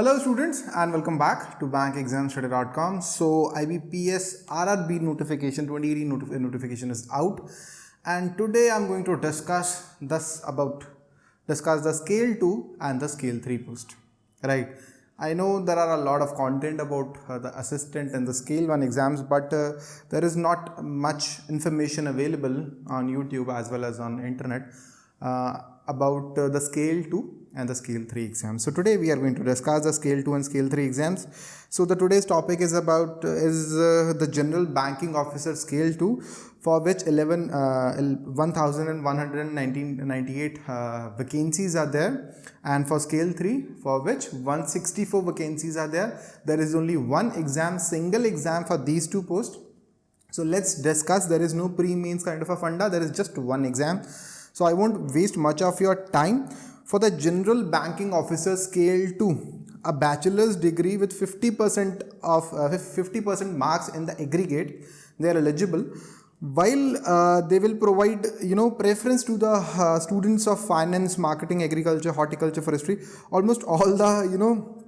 Hello students and welcome back to bankexamstoday.com. So IBPS RRB notification 2018 notif notification is out. And today I'm going to discuss this about discuss the scale 2 and the scale 3 post right? I know there are a lot of content about uh, the assistant and the scale 1 exams but uh, there is not much information available on YouTube as well as on internet. Uh, about uh, the scale 2 and the scale 3 exams. So today we are going to discuss the scale 2 and scale 3 exams. So the today's topic is about uh, is uh, the general banking officer scale 2 for which 11 uh, 1198 uh, vacancies are there and for scale 3 for which 164 vacancies are there. There is only one exam single exam for these two posts. So let's discuss there is no prelims kind of a funda there is just one exam. So I won't waste much of your time for the General Banking Officer Scale 2, a bachelor's degree with 50% of 50% uh, marks in the aggregate, they are eligible. While uh, they will provide, you know, preference to the uh, students of finance, marketing, agriculture, horticulture, forestry, almost all the, you know,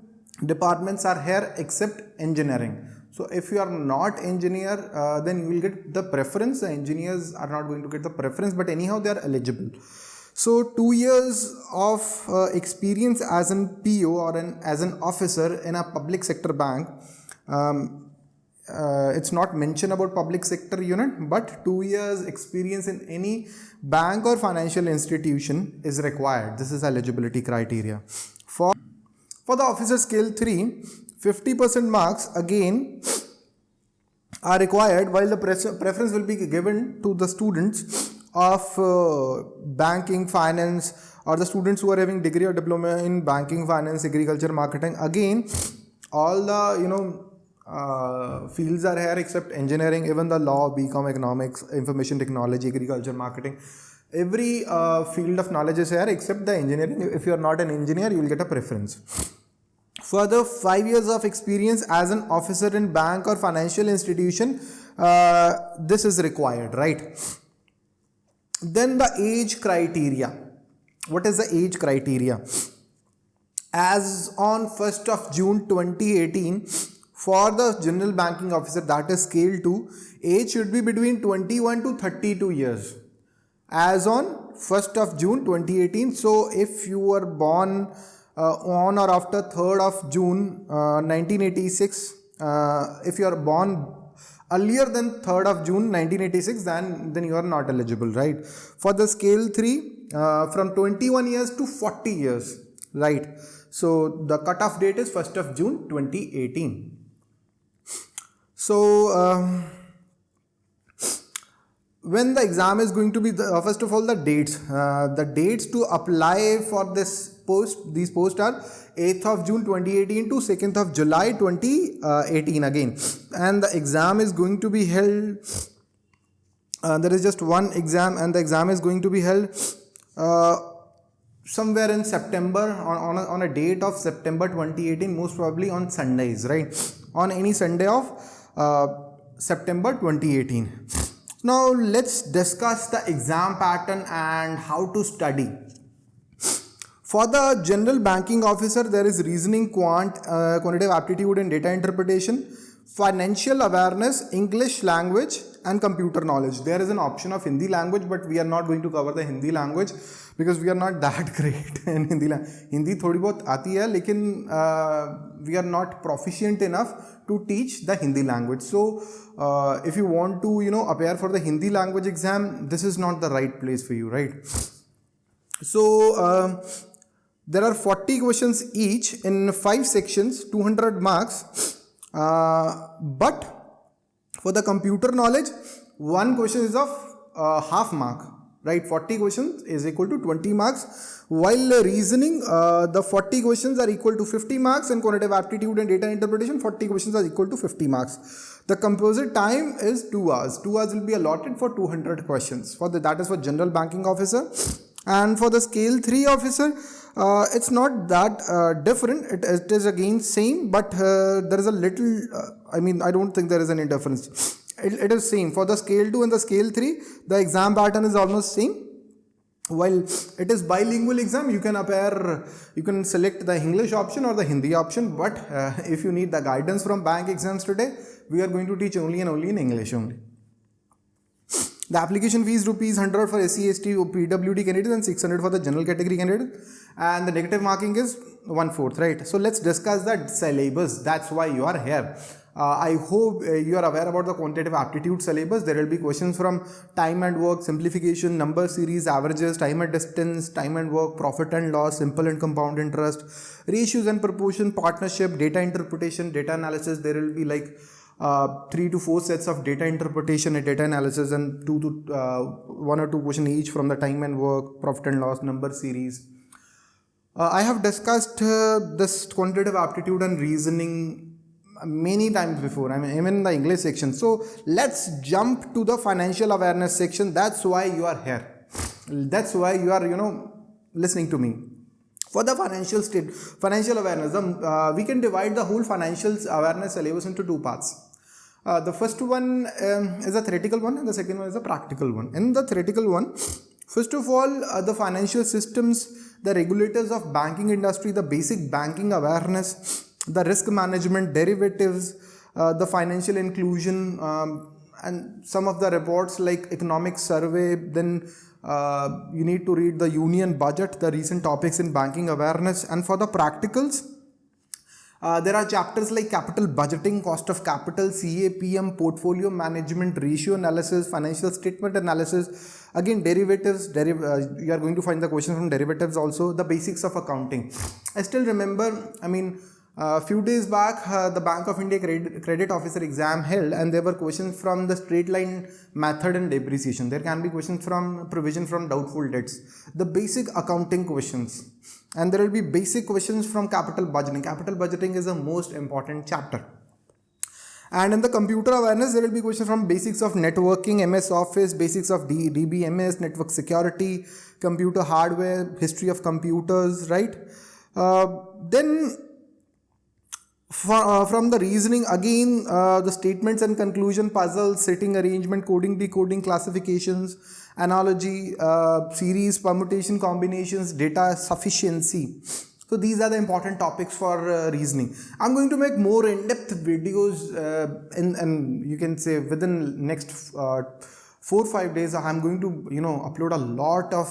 departments are here except engineering. So if you are not engineer, uh, then you will get the preference. The engineers are not going to get the preference, but anyhow they are eligible. So two years of uh, experience as an PO or an, as an officer in a public sector bank. Um, uh, it's not mentioned about public sector unit, but two years experience in any bank or financial institution is required. This is eligibility criteria. For, for the officer scale 3, 50% marks again are required while the preference will be given to the students of uh, banking, finance or the students who are having degree or diploma in banking, finance, agriculture, marketing. Again, all the, you know, uh, fields are here except engineering, even the law, BCom, economics, information technology, agriculture, marketing. Every uh, field of knowledge is here except the engineering. If you are not an engineer, you will get a preference. Further, five years of experience as an officer in bank or financial institution, uh, this is required, right? Then the age criteria. What is the age criteria? As on 1st of June 2018, for the general banking officer that is scale 2, age should be between 21 to 32 years. As on 1st of June 2018, so if you were born on or after 3rd of June uh, 1986, uh, if you are born earlier than 3rd of June 1986 then then you are not eligible right? For the scale 3 uh, from 21 years to 40 years right? So the cutoff date is 1st of June 2018 so um, when the exam is going to be the, uh, first of all the dates uh, the dates to apply for this post these posts are 8th of June 2018 to 2nd of July 2018 again. And the exam is going to be held uh, there is just one exam and the exam is going to be held uh, somewhere in September on, on, a, on a date of September 2018 most probably on Sundays right? On any Sunday of uh, September 2018 now let's discuss the exam pattern and how to study. For the general banking officer, there is reasoning, quant, uh, quantitative aptitude and data interpretation, financial awareness, English language and computer knowledge. There is an option of Hindi language, but we are not going to cover the Hindi language because we are not that great in Hindi language. Hindi थोड़ी बहुत आती है लेकिन uh, we are not proficient enough to teach the Hindi language. So uh, if you want to you know appear for the Hindi language exam, this is not the right place for you, right? So uh, there are 40 questions each in 5 sections, 200 marks. Uh, but for the computer knowledge, one question is of uh, half mark, right? 40 questions is equal to 20 marks. While reasoning, uh, the 40 questions are equal to 50 marks and quantitative aptitude and data interpretation, 40 questions are equal to 50 marks. The composite time is 2 hours. 2 hours will be allotted for 200 questions. For the, that is for general banking officer. And for the scale 3 officer, uh, it's not that uh, different. It, it is again same but uh, there is a little uh, I mean I don't think there is any difference. It, it is same. For the scale 2 and the scale 3 the exam pattern is almost same. While it is bilingual exam you can appear you can select the english option or the hindi option but uh, if you need the guidance from bank exams today we are going to teach only and only in english only the application fee is rupees 100 for SC, ST, PWD candidates and 600 for the general category candidate. And the negative marking is one fourth, right? So let's discuss the syllabus. That's why you are here. Uh, I hope uh, you are aware about the quantitative aptitude syllabus. There will be questions from time and work, simplification, number series, averages, time and distance, time and work, profit and loss, simple and compound interest, ratios and proportion, partnership, data interpretation, data analysis. There will be like uh, three to four sets of data interpretation and data analysis and two to uh, one or two question each from the time and work, profit and loss, number series. Uh, I have discussed uh, this quantitative aptitude and reasoning many times before, I mean even in the English section. So let's jump to the financial awareness section. That's why you are here. That's why you are, you know, listening to me for the financial state financial awareness uh, we can divide the whole financial awareness syllabus into two parts uh, the first one um, is a theoretical one and the second one is a practical one. In the theoretical one, first of all, uh, the financial systems, the regulators of banking industry, the basic banking awareness, the risk management, derivatives, uh, the financial inclusion, um, and some of the reports like economic survey, then uh, you need to read the union budget, the recent topics in banking awareness, and for the practicals, uh, there are chapters like capital budgeting, cost of capital, CAPM, portfolio management, ratio analysis, financial statement analysis. Again, derivatives, deriv uh, you are going to find the questions from derivatives also, the basics of accounting. I still remember, I mean, a few days back, uh, the Bank of India credit, credit officer exam held and there were questions from the straight line method and depreciation. There can be questions from provision from doubtful debts. The basic accounting questions and there will be basic questions from capital budgeting. Capital budgeting is the most important chapter. And in the computer awareness, there will be questions from basics of networking, MS Office, basics of DBMS, network security, computer hardware, history of computers, right? Uh, then for, uh, from the reasoning, again, uh, the statements and conclusion puzzles, seating arrangement, coding, decoding, classifications, analogy, uh, series, permutation, combinations, data sufficiency. So these are the important topics for uh, reasoning. I'm going to make more in-depth videos uh, in, and you can say within next uh, four five days. I'm going to you know upload a lot of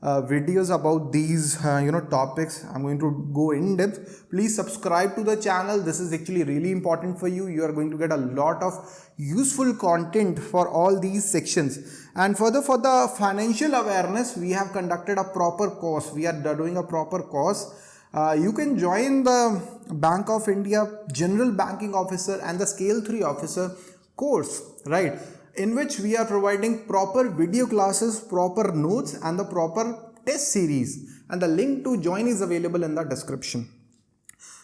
uh, videos about these uh, you know topics. I'm going to go in depth. Please subscribe to the channel. This is actually really important for you. You are going to get a lot of useful content for all these sections. And further for the financial awareness we have conducted a proper course. We are doing a proper course. Uh, you can join the bank of india general banking officer and the scale 3 officer course right in which we are providing proper video classes, proper notes and the proper test series and the link to join is available in the description.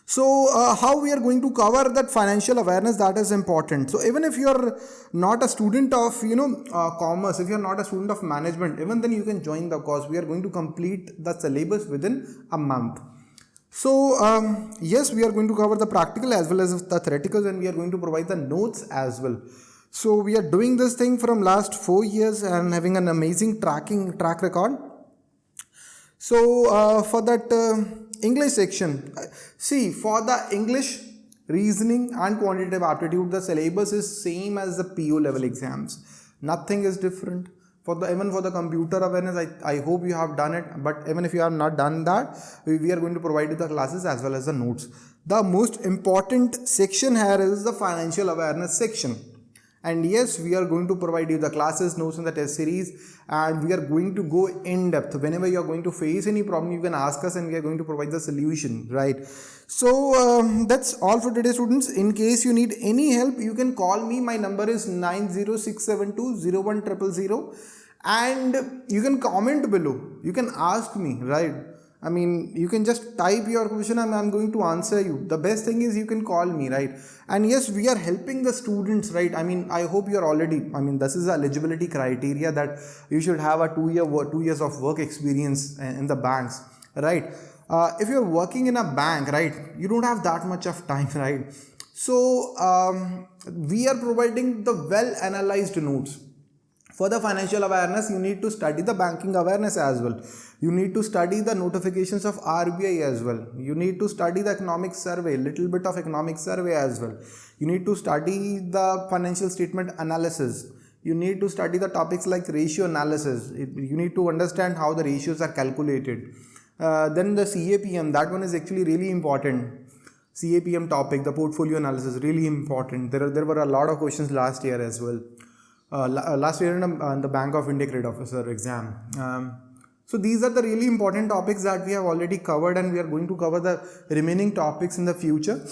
So uh, how we are going to cover that financial awareness that is important. So even if you are not a student of you know uh, commerce, if you are not a student of management, even then you can join the course. We are going to complete the syllabus within a month. So um, yes, we are going to cover the practical as well as the theoretical and we are going to provide the notes as well. So we are doing this thing from last four years and having an amazing tracking track record. So uh, for that uh, English section, uh, see for the English reasoning and quantitative aptitude, the syllabus is same as the PO level exams. Nothing is different. For the even for the computer awareness, I, I hope you have done it. But even if you have not done that, we, we are going to provide you the classes as well as the notes. The most important section here is the financial awareness section and yes we are going to provide you the classes notes in the test series and we are going to go in depth. Whenever you are going to face any problem you can ask us and we are going to provide the solution right? So um, that's all for today students. In case you need any help you can call me. My number is 90672 and you can comment below. You can ask me right I mean, you can just type your question and I'm going to answer you. The best thing is you can call me, right? And yes, we are helping the students, right? I mean, I hope you're already, I mean, this is eligibility criteria that you should have a two year, two years of work experience in the banks, right? Uh, if you're working in a bank, right, you don't have that much of time, right? So, um, we are providing the well analyzed notes for the financial awareness you need to study the banking awareness as well. You need to study the notifications of RBI as well. You need to study the economic survey little bit of economic survey as well. You need to study the financial statement analysis. You need to study the topics like ratio analysis. You need to understand how the ratios are calculated. Uh, then the CAPM that one is actually really important. CAPM topic, the portfolio analysis, really important. There, are, there were a lot of questions last year as well. Uh, uh, last year in, a, in, the Bank of India Credit Officer exam. Um, so these are the really important topics that we have already covered and we are going to cover the remaining topics in the future.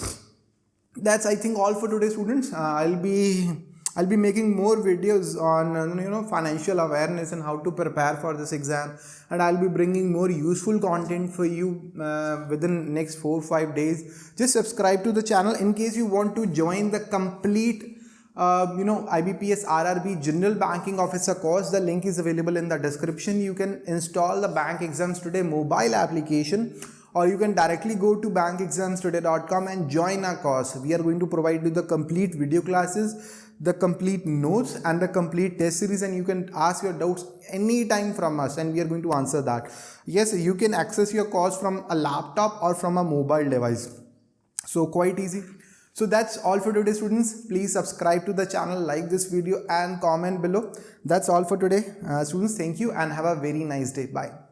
That's I think all for today students. Uh, I'll be I'll be making more videos on uh, you know financial awareness and how to prepare for this exam and I'll be bringing more useful content for you uh, within next 4-5 days. Just subscribe to the channel in case you want to join the complete uh, you know IBPS RRB General Banking Officer course. The link is available in the description. You can install the Bank Exams Today mobile application or you can directly go to bankexamstoday.com and join our course. We are going to provide you the complete video classes, the complete notes and the complete test series and you can ask your doubts anytime from us and we are going to answer that. Yes, you can access your course from a laptop or from a mobile device. So quite easy. So that's all for today students. Please subscribe to the channel, like this video and comment below. That's all for today. Uh, students, thank you and have a very nice day. Bye.